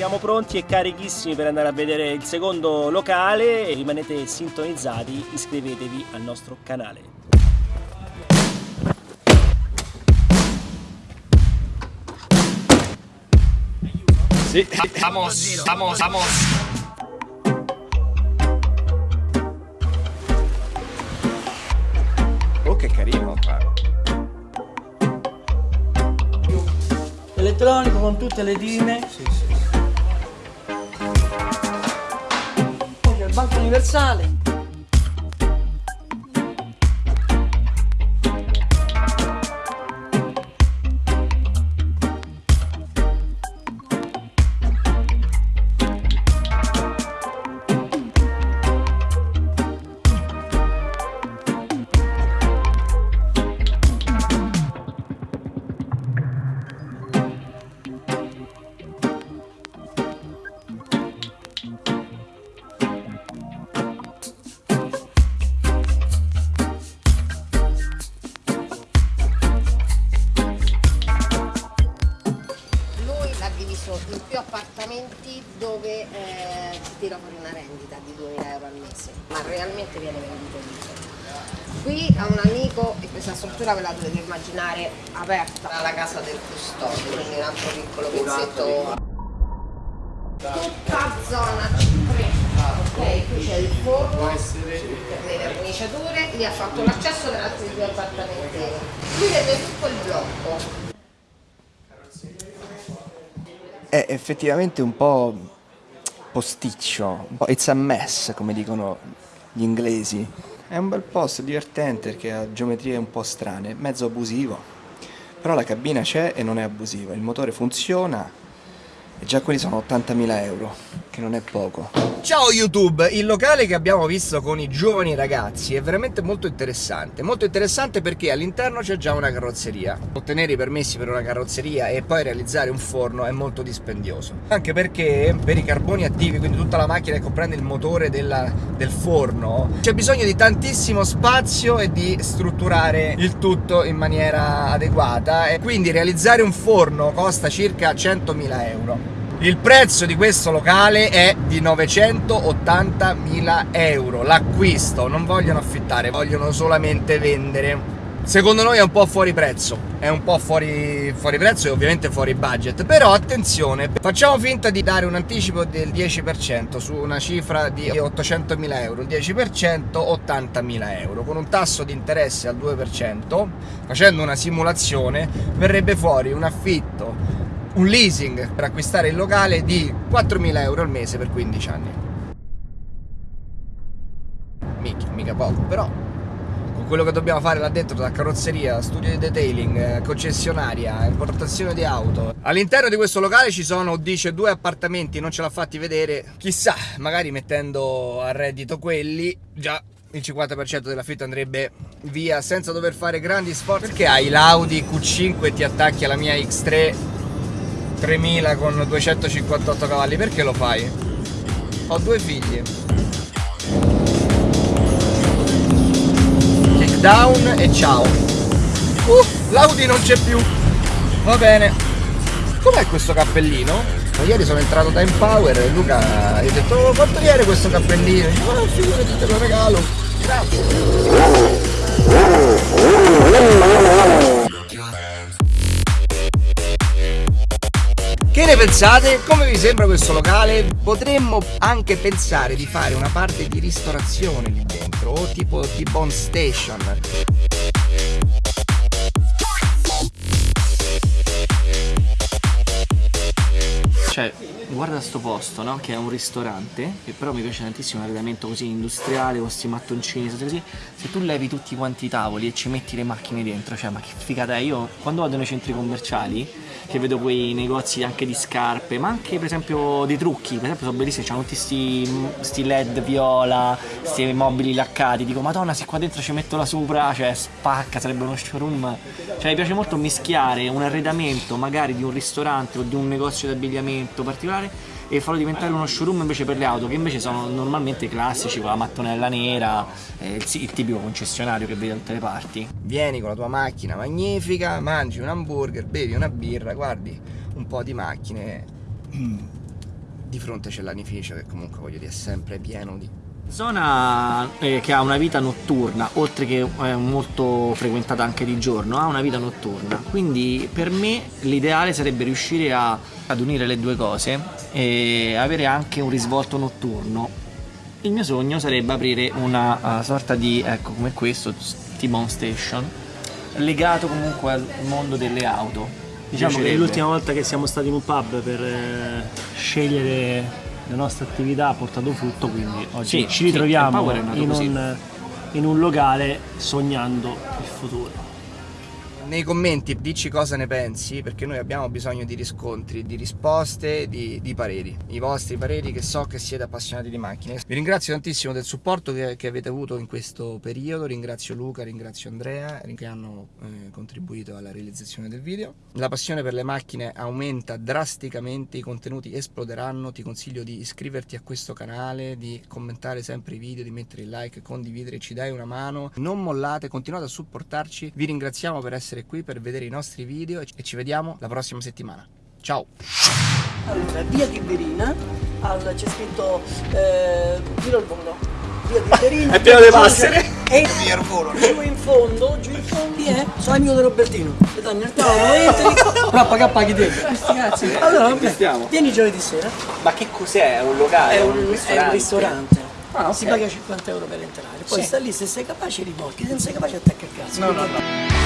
siamo pronti e carichissimi per andare a vedere il secondo locale. Rimanete sintonizzati, iscrivetevi al nostro canale. Sí. Vamos, vamos, vamos. Oh, che carino. Elettronico con tutte le dime. Sì, sì, banco universale. Tira fuori una rendita di 2000 euro al mese, ma realmente viene venduto tutto. Qui a un amico e questa struttura ve la dovete immaginare aperta alla casa del custode, quindi un altro piccolo pezzetto. Tutta zona C3, ok? Qui c'è il forno per le verniciature, lì ha fatto l'accesso per altri due appartamenti. Qui vedete tutto il blocco è effettivamente un po' posticcio, un po' it's a mess come dicono gli inglesi. È un bel posto, divertente perché ha geometrie un po' strane, mezzo abusivo, però la cabina c'è e non è abusiva, il motore funziona e già quelli sono 80.000 euro, che non è poco. Ciao YouTube! Il locale che abbiamo visto con i giovani ragazzi è veramente molto interessante. Molto interessante perché all'interno c'è già una carrozzeria. Ottenere i permessi per una carrozzeria e poi realizzare un forno è molto dispendioso. Anche perché per i carboni attivi, quindi tutta la macchina che comprende il motore della, del forno, c'è bisogno di tantissimo spazio e di strutturare il tutto in maniera adeguata. E quindi realizzare un forno costa circa 100.000 euro. Il prezzo di questo locale è di 980.000 euro, l'acquisto, non vogliono affittare, vogliono solamente vendere. Secondo noi è un po' fuori prezzo, è un po' fuori, fuori prezzo e ovviamente fuori budget, però attenzione, facciamo finta di dare un anticipo del 10% su una cifra di 800.000 euro, il 10% 80.000 euro, con un tasso di interesse al 2%, facendo una simulazione verrebbe fuori un affitto un leasing per acquistare il locale di 4.000 euro al mese per 15 anni. Mica, mica poco, però con quello che dobbiamo fare là dentro, da carrozzeria, studio di detailing, eh, concessionaria, importazione di auto. All'interno di questo locale ci sono, dice, due appartamenti, non ce l'ha fatti vedere. Chissà, magari mettendo a reddito quelli, già il 50% dell'affitto andrebbe via senza dover fare grandi sforzi. Perché hai l'Audi Q5 e ti attacchi alla mia X3 3000 con 258 cavalli, perché lo fai? Ho due figli. Takedown e ciao. Uh, l'Audi non c'è più. Va bene. Com'è questo cappellino? Ieri sono entrato da Empower e Luca gli ha detto oh, quanto viene questo cappellino? E dico, oh, figurati, te lo regalo. Grazie. Ne pensate? Come vi sembra questo locale? Potremmo anche pensare di fare una parte di ristorazione lì dentro o tipo T-Bone Station cioè guarda sto posto no? che è un ristorante che però mi piace tantissimo l'arredamento così industriale con questi mattoncini così se tu levi tutti quanti i tavoli e ci metti le macchine dentro cioè ma che figata è io quando vado nei centri commerciali che vedo quei negozi anche di scarpe ma anche per esempio di trucchi per esempio sono bellissimi c'hanno tutti sti, led viola questi mobili laccati dico madonna se qua dentro ci metto la sopra cioè spacca sarebbe uno showroom cioè mi piace molto mischiare un arredamento magari di un ristorante o di un negozio di abbigliamento particolare e farlo diventare uno showroom invece per le auto che invece sono normalmente classici con la mattonella nera eh, il, il, tipico concessionario che vedi da tutte le parti vieni con la tua macchina magnifica mangi un hamburger bevi una birra guardi un po' di macchine mm. di fronte c'è l'anificio che comunque voglio dire è sempre pieno di Zona eh, che ha una vita notturna, oltre che eh, molto frequentata anche di giorno, ha una vita notturna. Quindi per me l'ideale sarebbe riuscire a, ad unire le due cose e avere anche un risvolto notturno. Il mio sogno sarebbe aprire una uh, sorta di, ecco come questo, T-Bone Station, legato comunque al mondo delle auto. Diciamo che Piacerebbe. l'ultima volta che siamo stati in un pub per eh, scegliere le nostre attività ha portato frutto, quindi oggi Sì, ci sì, ritroviamo nato in un, in un locale sognando il futuro. Nei commenti dici cosa ne pensi, perché noi abbiamo bisogno di riscontri, di risposte, di, di pareri. I vostri pareri che so che siete appassionati di macchine. Vi ringrazio tantissimo del supporto che, che avete avuto in questo periodo, ringrazio Luca, ringrazio Andrea che hanno eh, contribuito alla realizzazione del video. La passione per le macchine aumenta drasticamente, i contenuti esploderanno, ti consiglio di iscriverti a questo canale, di commentare sempre i video, di mettere il like, condividere, ci dai una mano. Non mollate, continuate a supportarci, vi ringraziamo per essere qui, per vedere i nostri video e ci vediamo la prossima settimana. Ciao! Allora, via Tiberina, al, c'è scritto eh, Giro al volo. Via Tiberina. È pieno di passere. E giù in fondo, giù in fondo è sono amico di Robertino. E danno il tavolo, entri. Però paga paghi te. Questi cazzi. Allora, vabbè, stiamo? vieni giovedì sera. Ma che cos'è? È un locale? È un, è un ristorante. Ah, ok. Si paga 50 euro per entrare. Poi sta lì, se sei capace riporti, se non sei capace attacca il cazzo. No, no, no.